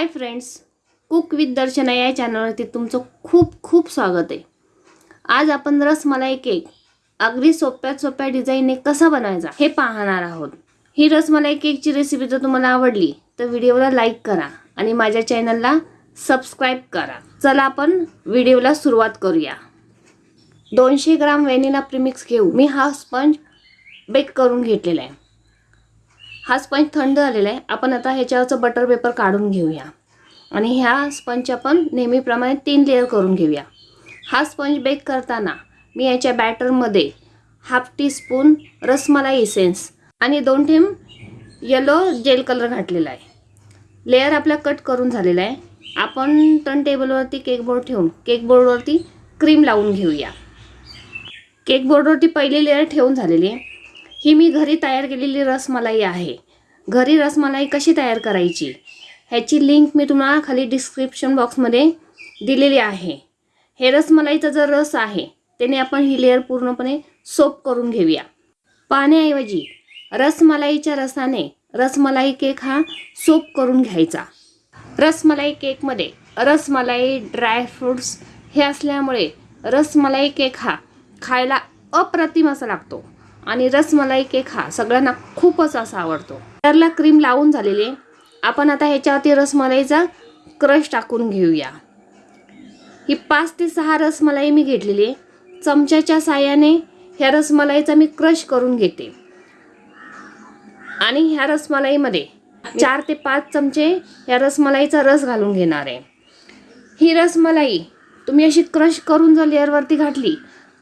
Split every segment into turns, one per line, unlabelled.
Hi friends cook with Darshana या चॅनलवरती तुमचं खूप खूप स्वागत आहे. आज आपण रसमलाई केक अगदी सोप्यात सोप्या डिझाईनने कसा बनवायचा हे पाहणार आहोत. ही रसमलाई केकची रेसिपी जर तुम्हाला आवडली तर व्हिडिओला लाईक करा आणि माझ्या चॅनलला सबस्क्राईब करा. चला आपण व्हिडिओला सुरुवात करूया. दोनशे ग्राम व्हॅनिला प्रीमिक्स घेऊ मी हा स्पंज बेक करून घेतलेला आहे. हा स्पंज थंड झालेला आहे. आपण आता ह्याच्यावरचं बटर पेपर काढून घेऊया. आणि ह्या स्पंज आपण नेहमीप्रमाणे तीन लेअर करून घेऊया. हा स्पंज बेक करताना मी याच्या बॅटरमध्ये half teaspoon rasmalai essence आणि दोन थेंब येलो जेल कलर घातलेला आहे. लेअर आपला कट करून झालेला आहे. आपण टर्न टेबलवरती केक बोर्ड ठेवून केक बोर्डवरती क्रीम लावून घेऊया. केक बोर्डवरती पहिली लेअर ठेवून झालेली आहे. ही मी घरी तयार केलेली रसमलाई आहे. घरी रसमलाई कशी तयार करायची? ह्याची लिंक मी तुम्हाला खाली डिस्क्रिप्शन बॉक्समध्ये दिलेली आहे. हे रसमलाईचा जो रस आहे त्याने आपण ही लेअर पूर्णपणे सोप करून घेऊया. पाण्याऐवजी रसमलाईच्या रसाने रसमलाई केक हा सोप करून घ्यायचा. रसमलाई केकमध्ये रसमलाई ड्रायफ्रूट्स हे असल्यामुळे रसमलाई केक हा खायला अप्रतिम असा लागतो. आणि रसमलाई केक हा सगळ्यांना खूपच असा आवडतो. त्याला क्रीम लावून झालेली आहे. आपण आता ह्याच्यावरती रसमलाईचा क्रश टाकून घेऊया. ही पाच ते सहा रसमलाई मी घेतलेली आहे. चमच्याच्या साह्याने ह्या रसमलाईचा मी क्रश करून घेते. आणि ह्या रसमलाईमध्ये चार ते पाच चमचे ह्या रसमलाईचा रस घालून घेणार आहे. ही रसमलाई तुम्ही अशी क्रश करून जर लेअरवरती घातली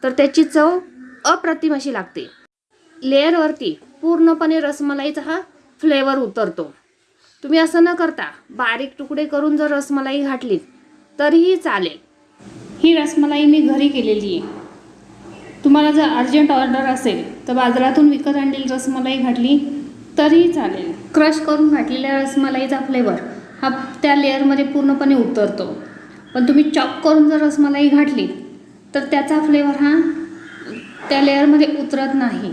तर त्याची चव अप्रतिम अशी लागते. लेअरवरती पूर्णपणे रसमलाईचा हा फ्लेवर उतरतो. तुम्ही असं न करता बारीक तुकडे करून जर रसमलाई घातलीत तरीही चालेल. ही रसमलाई मी घरी केलेली आहे. तुम्हाला जर अर्जंट ऑर्डर असेल तर बाजारातून विकत आणलेली रसमलाई घातली तरीही चालेल. क्रश करून घातलेल्या रसमलाईचा फ्लेवर हा त्या लेअरमध्ये पूर्णपणे उतरतो. पण तुम्ही चॉप करून जर रसमलाई घातली तर त्याचा फ्लेवर हा त्या लेअरमध्ये उतरत नाही.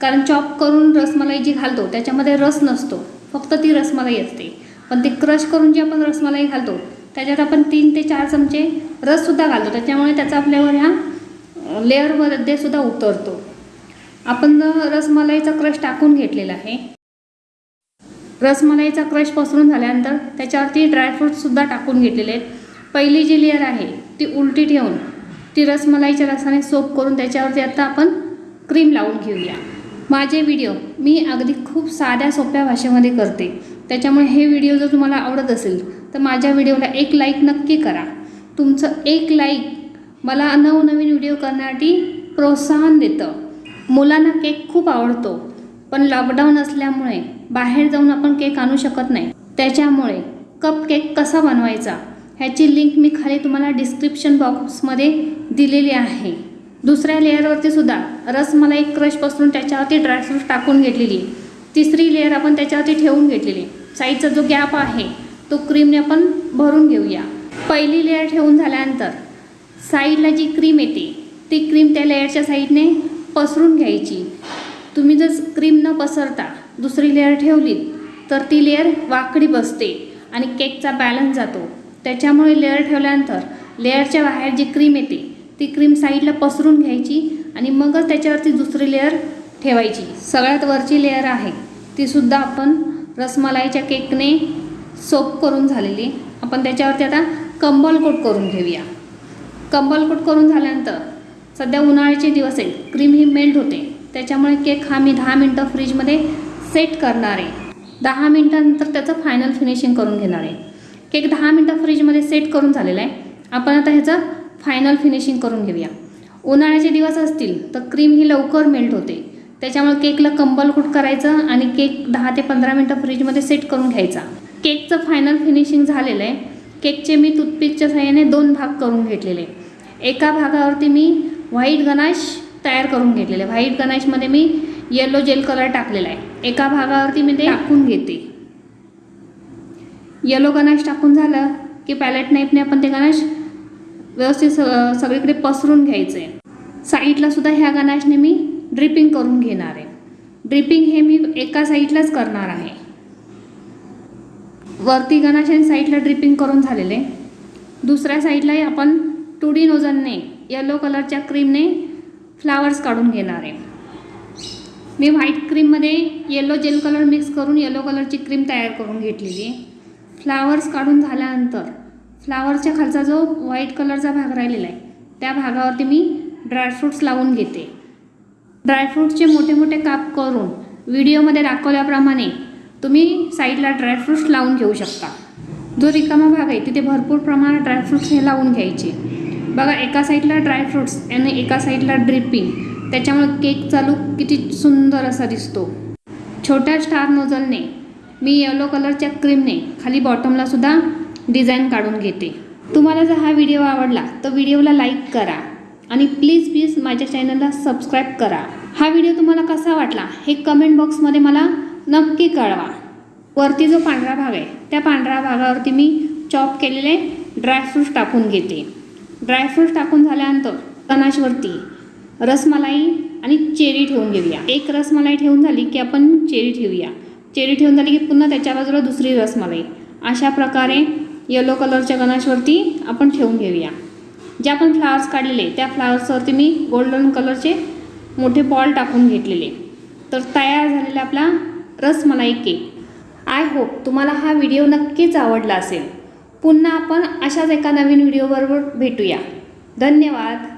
कारण चॉप करून रसमलाई जी घालतो त्याच्यामध्ये रस नसतो. फक्त ती रसमलाई असते. पण ते क्रश करून जी आपण रसमलाई घालतो त्याच्यात आपण तीन ते चार चमचे रससुद्धा घालतो. त्याच्यामुळे त्याचा फ्लेवर ह्या लेअरमध्ये सुद्धा उतरतो. आपण रसमलाईचा क्रश टाकून घेतलेला आहे रसमलाईचा क्रश पसरून झाल्यानंतर त्याच्यावरती ड्रायफ्रूटसुद्धा टाकून घेतलेले आहेत. पहिली जी लेअर आहे ती उलटी ठेवून ती रसमलाईच्या रसाने सोप करून त्याच्यावरती आता आपण क्रीम लावून घेऊया. माझे व्हिडिओ मी अगदी खूप साध्या सोप्या भाषेमध्ये करते. त्याच्यामुळे हे व्हिडिओ जर तुम्हाला आवडत असेल तर माझ्या व्हिडिओला एक लाईक नक्की करा. तुमचं एक लाईक मला नवनवीन व्हिडिओ करण्यासाठी प्रोत्साहन देतं. मुलांना केक खूप आवडतो पण लॉकडाऊन असल्यामुळे बाहेर जाऊन आपण केक आणू शकत नाही. त्याच्यामुळे कप केक कसा बनवायचा ह्याची लिंक मी खाली तुम्हाला डिस्क्रिप्शन बॉक्समध्ये दिलेली आहे. दुसऱ्या लेअरवरती सुद्धा रसमलाई क्रश पसरून त्याच्यावरती ड्रायफ्रूट टाकून घेतलेली. तिसरी लेअर आपण त्याच्यावरती ठेवून घेतलेली. साईडचा जो गॅप आहे तो क्रीमने आपण भरून घेऊया. पहिली लेअर ठेवून झाल्यानंतर साईडला जी क्रीम येते ती क्रीम त्या लेअरच्या साईडने पसरून घ्यायची. तुम्ही जर क्रीम न पसरता दुसरी लेअर ठेवली तर ती लेअर वाकडी बसते आणि केकचा बॅलन्स जातो. त्याच्यामुळे लेअर ठेवल्यानंतर लेअरच्या बाहेर जी क्रीम येते ती क्रीम साईडला पसरून घ्यायची आणि मगच त्याच्यावरती दुसरी लेअर ठेवायची. सगळ्यात वरची लेअर आहे तीसुद्धा आपण रसमलाईच्या केकने सोप करून झालेली. आपण त्याच्यावरती आता कंबल कोट करून घेऊया. कंबल कोट करून झाल्यानंतर सध्या उन्हाळ्याचे दिवस आहेत क्रीम ही मेल्ट होते. त्याच्यामुळे केक हा मी दहा मिनटं फ्रीजमध्ये सेट करणार आहे. दहा मिनटानंतर त्याचं फायनल फिनिशिंग करून घेणार आहे. केक दहा मिनटं फ्रीजमध्ये सेट करून झालेला आहे. आपण आता ह्याचं फायनल फिनिशिंग करून घेऊया. उन्हाळ्याचे दिवस असतील तर क्रीम ही लवकर मेल्ट होते. त्याच्यामुळे केकला कंबल कुट करायचं आणि केक दहा ते पंधरा मिनटं फ्रीजमध्ये सेट करून घ्यायचा. केकचं फायनल फिनिशिंग झालेलं आहे. केकचे मी टूथपिकच्या सहाय्याने दोन भाग करून घेतलेले. एका भागावरती मी व्हाईट गणाश तयार करून घेतलेले. व्हाईट गणाशमध्ये मी येलो जेल कलर टाकलेला आहे. एका भागावरती मी ते टाकून घेते. येलो गणाश टाकून झालं की पॅलेट नाईफने आपण ते गणाश व्यवस्थित स सगळीकडे पसरून घ्यायचं आहे साईडला सुद्धा ह्या गनाशने मी ड्रिपिंग करून घेणार आहे. ड्रिपिंग हे मी एका साईडलाच करणार आहे. वरती गणाश आणि साईडला ड्रिपिंग करून झालेले. दुसऱ्या साईडलाही आपण टू डी नोजनने येलो कलरच्या क्रीमने फ्लावर्स काढून घेणार आहे. मी व्हाईट क्रीममध्ये येलो जेल कलर मिक्स करून येलो कलरची क्रीम तयार करून घेतलेली आहे. फ्लावर्स काढून झाल्यानंतर फ्लावरच्या खालचा जो व्हाईट कलरचा भाग राहिलेला आहे त्या भागावरती मी ड्रायफ्रूट्स लावून घेते. ड्रायफ्रूटचे मोठे मोठे काप करून व्हिडिओमध्ये दाखवल्याप्रमाणे तुम्ही साईडला ड्रायफ्रूट्स लावून घेऊ शकता. जो रिकामा भाग आहे तिथे भरपूर प्रमाणात ड्रायफ्रूट्स हे लावून घ्यायचे. बघा एका साईडला ड्रायफ्रूट्स आणि एका साईडला ड्रिपिंग. त्याच्यामुळे केक चालू किती सुंदर असा दिसतो. छोट्या स्टार नोजलने मी येलो कलरच्या क्रीमने खाली बॉटमला सुद्धा डिझाईन काढून घेते. तुम्हाला जर हा व्हिडिओ आवडला तर व्हिडिओला लाईक करा आणि प्लीज प्लीज माझ्या चॅनलला सबस्क्राईब करा. हा व्हिडिओ तुम्हाला कसा वाटला हे कमेंट बॉक्समध्ये मला नक्की कळवा. वरती जो पांढरा भाग आहे त्या पांढऱ्या भागावरती मी चॉप केलेले ड्रायफ्रूट्स टाकून घेते. ड्रायफ्रूट्स टाकून झाल्यानंतर कनाशवरती रसमलाई आणि चेरी ठेवून घेऊया. एक रसमलाई ठेवून झाली की आपण चेरी ठेवूया. चेरी ठेवून झाली की पुन्हा त्याच्या बाजूला दुसरी रसमलाई. अशा प्रकारे येलो कलरच्या गणाशवरती आपण ठेवून घेऊया. जे आपण फ्लावर्स काढलेले त्या फ्लावर्सवरती मी गोल्डन कलरचे मोठे बॉल टाकून घेतलेले. तर तयार झालेला आपला रसमलाई केक आय होप तुम्हाला हा व्हिडिओ नक्कीच आवडला असेल. पुन्हा आपण अशाच एका नवीन व्हिडिओबरोबर भेटूया. धन्यवाद.